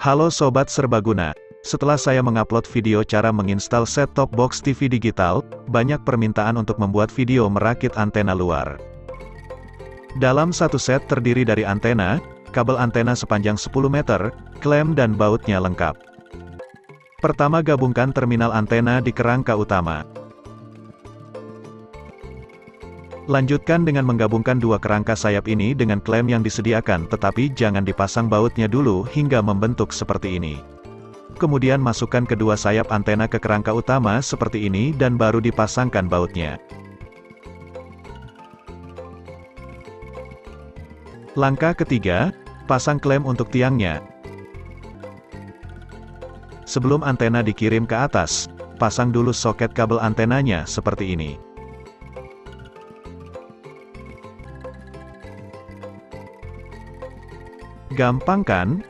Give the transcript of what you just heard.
Halo Sobat Serbaguna, setelah saya mengupload video cara menginstal set-top box TV digital, banyak permintaan untuk membuat video merakit antena luar. Dalam satu set terdiri dari antena, kabel antena sepanjang 10 meter, klem dan bautnya lengkap. Pertama gabungkan terminal antena di kerangka utama. Lanjutkan dengan menggabungkan dua kerangka sayap ini dengan klem yang disediakan tetapi jangan dipasang bautnya dulu hingga membentuk seperti ini. Kemudian masukkan kedua sayap antena ke kerangka utama seperti ini dan baru dipasangkan bautnya. Langkah ketiga, pasang klem untuk tiangnya. Sebelum antena dikirim ke atas, pasang dulu soket kabel antenanya seperti ini. Gampang kan?